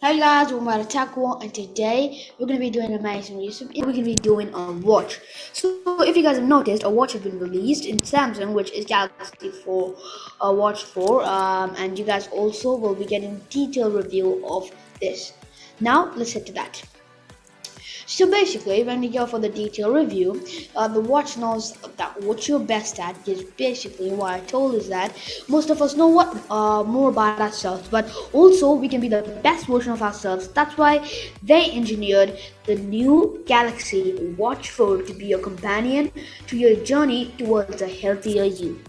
Hi guys, we're at Taco and today we're going to be doing an amazing recipe. We're going to be doing a watch. So if you guys have noticed, a watch has been released in Samsung which is Galaxy 4 uh, Watch 4 um, and you guys also will be getting detailed review of this. Now let's head to that. So basically, when we go for the detailed review, uh, the watch knows that what you're best at is basically what I told is that most of us know what uh, more about ourselves, but also we can be the best version of ourselves. That's why they engineered the new Galaxy Watch 4 to be your companion to your journey towards a healthier you.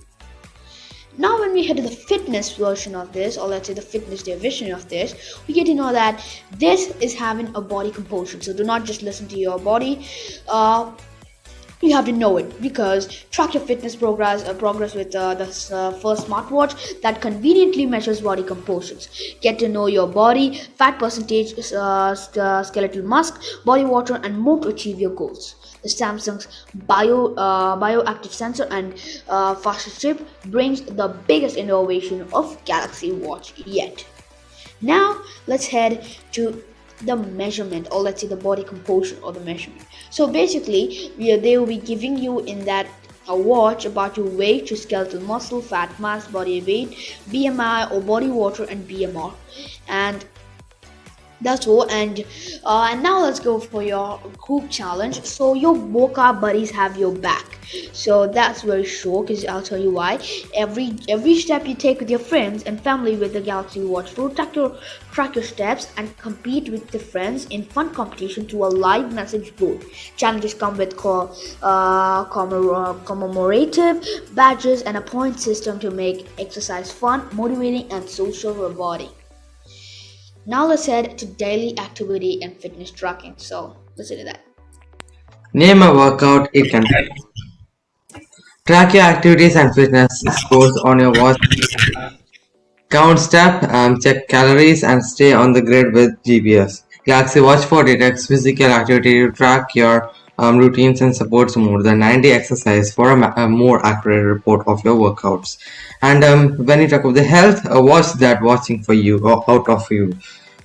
We head to the fitness version of this, or let's say the fitness division of this, we get to know that this is having a body composition. So do not just listen to your body. Uh, you have to know it because track your fitness progress uh, progress with uh, the uh, first smartwatch that conveniently measures body compositions get to know your body fat percentage uh, uh, skeletal mass body water and more to achieve your goals samsung's bio uh, bioactive sensor and faster chip brings the biggest innovation of galaxy watch yet now let's head to the measurement or let's say the body composition or the measurement so basically they will be giving you in that a watch about your weight, your skeletal muscle, fat mass, body weight, BMI or body water and BMR. And that's all. And uh, and now let's go for your group challenge. So your workout buddies have your back. So that's very sure because i'll tell you why. Every every step you take with your friends and family with the galaxy watch will track your track your steps and compete with the friends in fun competition to a live message board. Challenges come with co- uh, commemorative badges and a point system to make exercise fun motivating and social rewarding now let's head to daily activity and fitness tracking. So let's do that. Name a workout it can Track your activities and fitness scores on your watch. Count step, um, check calories and stay on the grid with GPS. Galaxy Watch 4 detects physical activity to track your um, routines and supports more than 90 exercise for a, a more accurate report of your workouts. And um, when you talk about the health, uh, watch that watching for you or out of you.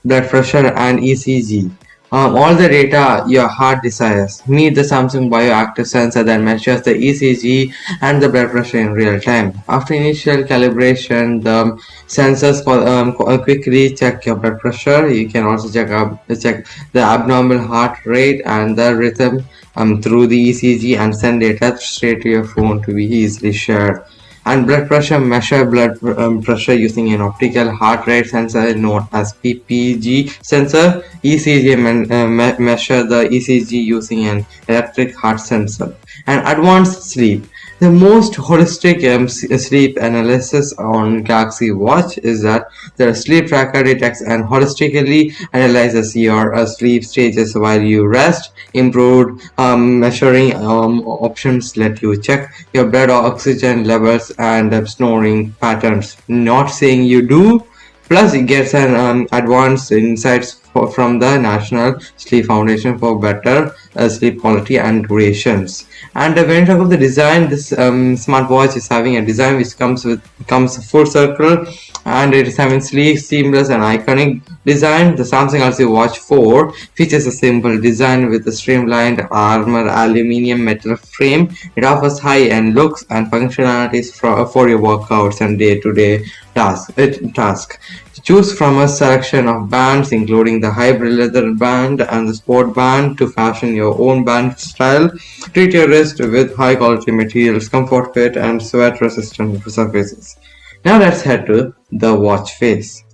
Blood pressure and ECG. Um, all the data your heart desires. Meet the Samsung Bioactive sensor that measures the ECG and the blood pressure in real time. After initial calibration, the sensors um, quickly check your blood pressure. You can also check up check the abnormal heart rate and the rhythm um, through the ECG and send data straight to your phone to be easily shared and blood pressure measure blood um, pressure using an optical heart rate sensor known as PPG sensor ECG uh, me measure the ECG using an electric heart sensor. And advanced sleep the most holistic um, sleep analysis on Galaxy Watch is that the sleep tracker detects and holistically analyzes your uh, sleep stages while you rest. Improved um, measuring um, options let you check your blood oxygen levels and uh, snoring patterns. Not saying you do, Plus, it gets an um, advanced insights for, from the National Sleep Foundation for better uh, sleep quality and durations. And uh, when you talk of the design, this um, smartwatch is having a design which comes with comes full circle, and it is having sleek, seamless, and iconic design. The Samsung Galaxy Watch 4 features a simple design with a streamlined armor aluminium metal frame. It offers high-end looks and functionalities for, for your workouts and day-to-day -day task. It, task. Choose from a selection of bands including the hybrid leather band and the sport band to fashion your own band style. Treat your wrist with high quality materials, comfort fit and sweat resistant surfaces. Now let's head to the watch face.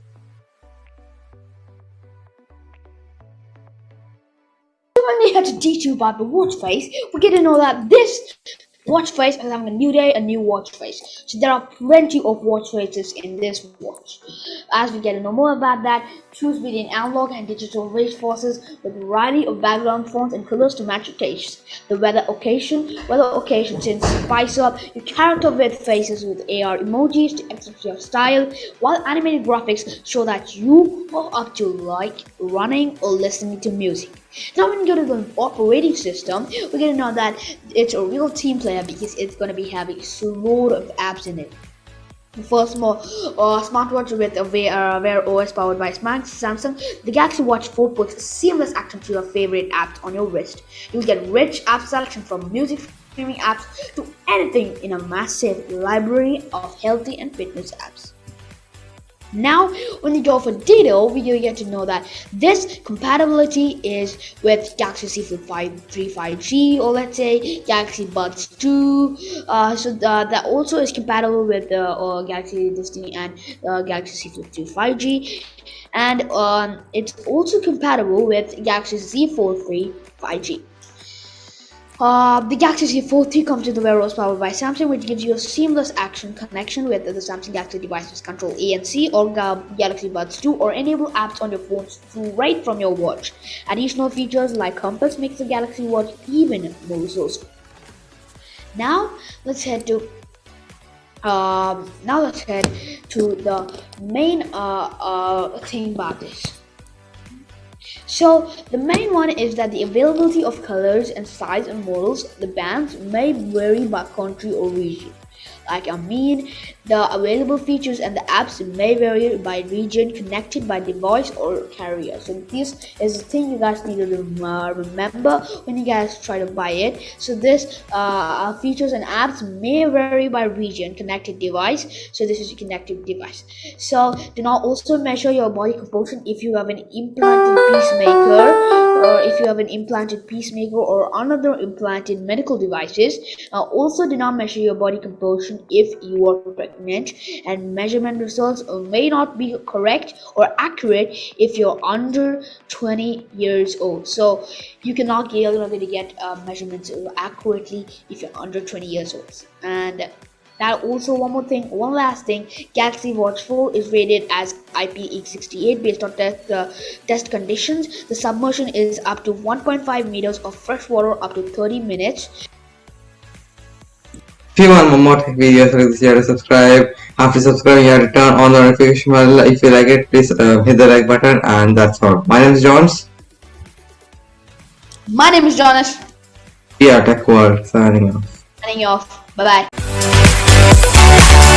We had to teach about the watch face, we get to know that this watch face and having a new day, a new watch face. So there are plenty of watch faces in this watch. As we get to know more about that, choose between analog and digital race forces with a variety of background fonts and colors to match your taste. The weather occasion, weather occasion since spice up your character with faces with AR emojis to express your style, while animated graphics show that you are up to like running or listening to music. Now when we go to the operating system, we're gonna know that it's a real team player because it's gonna be having a load of apps in it. first more uh, smartwatch with a Wear, uh, OS powered by Samsung, the Galaxy Watch 4 puts seamless access to your favorite apps on your wrist. You'll get rich app selection from music streaming apps to anything in a massive library of healthy and fitness apps. Now, when you go for detail, we get to know that this compatibility is with Galaxy Z Flip 5 3 5G, or let's say Galaxy Buds 2. Uh, so the, that also is compatible with the uh, Galaxy and uh, Galaxy Z Flip 2 5G, and um, it's also compatible with Galaxy Z Fold 3 5G. Uh, the Galaxy Z Fold 3 comes with the OS powered by Samsung, which gives you a seamless action connection with the Samsung Galaxy devices. Control ANC or Galaxy Buds 2 or enable apps on your phones right from your watch. Additional features like compass makes the Galaxy Watch even more resourceful. Now let's head to um, now let's head to the main uh, uh, thing about this. So the main one is that the availability of colors and size and models, the bands may vary by country or region. Like I mean, the available features and the apps may vary by region, connected by device or carrier. So this is the thing you guys need to uh, remember when you guys try to buy it. So this uh, features and apps may vary by region, connected device. So this is a connected device. So do not also measure your body composition if you have an implanted pacemaker or if you have an implanted pacemaker or another implanted medical devices. Uh, also do not measure your body composition if you are pregnant and measurement results may not be correct or accurate if you're under 20 years old. So you cannot get, you're not going to get uh, measurements accurately if you're under 20 years old. And that also one more thing one last thing galaxy watch 4 is rated as ip68 based on test, uh, test conditions. The submersion is up to 1.5 meters of fresh water up to 30 minutes if you want more tech videos, please share to subscribe. After subscribing, you have to turn on the notification bell. If you like it, please uh, hit the like button. And that's all. My name is Jones. My name is Jonas. We are Tech World signing off. Signing off. Bye bye.